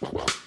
Bye.